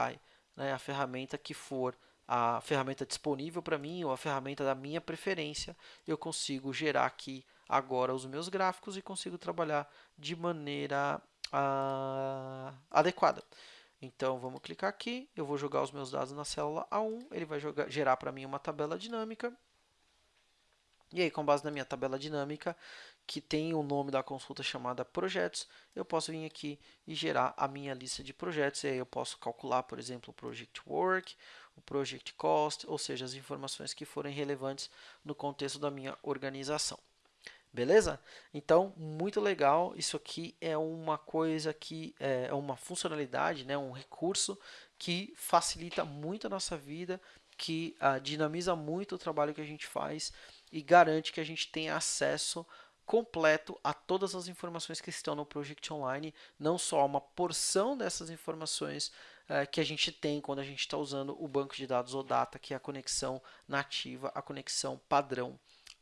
né, a ferramenta que for a ferramenta disponível para mim ou a ferramenta da minha preferência, eu consigo gerar aqui agora os meus gráficos e consigo trabalhar de maneira uh, adequada. Então, vamos clicar aqui, eu vou jogar os meus dados na célula A1, ele vai jogar, gerar para mim uma tabela dinâmica e aí, com base na minha tabela dinâmica, que tem o nome da consulta chamada projetos, eu posso vir aqui e gerar a minha lista de projetos. E aí eu posso calcular, por exemplo, o project work, o project cost, ou seja, as informações que forem relevantes no contexto da minha organização. Beleza? Então, muito legal. Isso aqui é uma coisa que é, é uma funcionalidade, né, um recurso que facilita muito a nossa vida, que uh, dinamiza muito o trabalho que a gente faz e garante que a gente tenha acesso completo a todas as informações que estão no Project Online, não só uma porção dessas informações uh, que a gente tem quando a gente está usando o banco de dados OData, que é a conexão nativa, a conexão padrão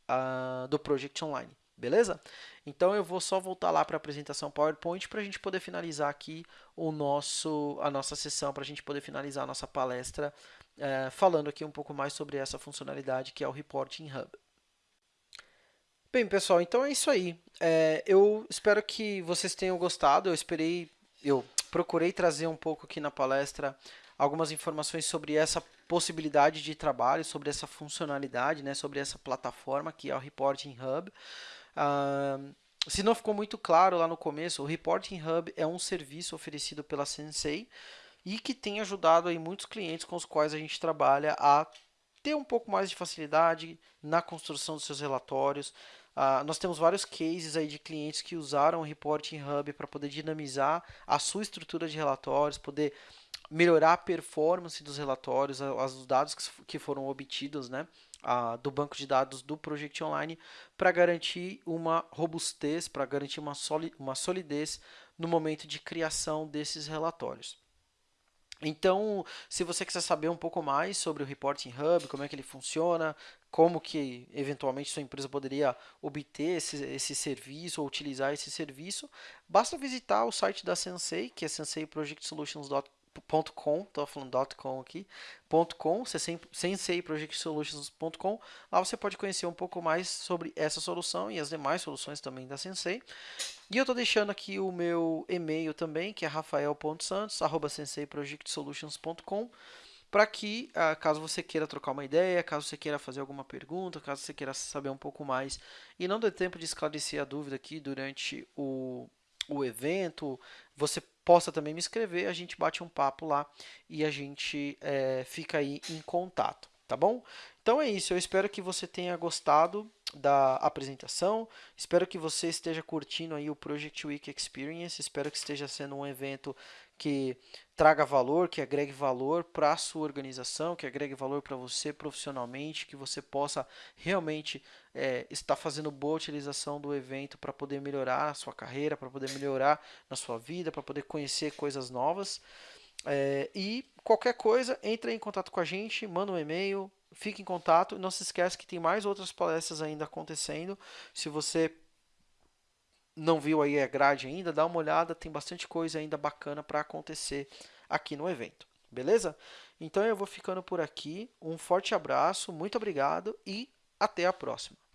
uh, do Project Online. Beleza? Então eu vou só voltar lá para a apresentação PowerPoint para a gente poder finalizar aqui o nosso, a nossa sessão, para a gente poder finalizar a nossa palestra uh, falando aqui um pouco mais sobre essa funcionalidade que é o Reporting Hub. Bem, pessoal, então é isso aí. É, eu espero que vocês tenham gostado. Eu esperei, eu procurei trazer um pouco aqui na palestra algumas informações sobre essa possibilidade de trabalho, sobre essa funcionalidade, né, sobre essa plataforma que é o Reporting Hub. Uh, se não ficou muito claro lá no começo, o Reporting Hub é um serviço oferecido pela Sensei e que tem ajudado aí muitos clientes com os quais a gente trabalha a ter um pouco mais de facilidade na construção dos seus relatórios. Uh, nós temos vários cases aí de clientes que usaram o Reporting Hub para poder dinamizar a sua estrutura de relatórios, poder melhorar a performance dos relatórios, os dados que foram obtidos né, do banco de dados do Project Online, para garantir uma robustez, para garantir uma solidez no momento de criação desses relatórios. Então, se você quiser saber um pouco mais sobre o Reporting Hub, como é que ele funciona, como que eventualmente sua empresa poderia obter esse, esse serviço ou utilizar esse serviço, basta visitar o site da Sensei, que é senseiprojectsolutions.com .com, estou falando .com aqui, .com, senseiprojectsolutions.com. Lá você pode conhecer um pouco mais sobre essa solução e as demais soluções também da Sensei. E eu estou deixando aqui o meu e-mail também, que é rafael.santos@senseiprojectsolutions.com para que, ah, caso você queira trocar uma ideia, caso você queira fazer alguma pergunta, caso você queira saber um pouco mais e não dê tempo de esclarecer a dúvida aqui durante o, o evento, você possa também me escrever, a gente bate um papo lá e a gente é, fica aí em contato, tá bom? Então é isso, eu espero que você tenha gostado da apresentação, espero que você esteja curtindo aí o Project Week Experience, espero que esteja sendo um evento que traga valor, que agregue valor para a sua organização, que agregue valor para você profissionalmente, que você possa realmente é, estar fazendo boa utilização do evento para poder melhorar a sua carreira, para poder melhorar na sua vida, para poder conhecer coisas novas. É, e qualquer coisa, entre em contato com a gente, manda um e-mail, fique em contato. Não se esqueça que tem mais outras palestras ainda acontecendo. Se você não viu aí a grade ainda, dá uma olhada, tem bastante coisa ainda bacana para acontecer aqui no evento. Beleza? Então eu vou ficando por aqui. Um forte abraço, muito obrigado e até a próxima.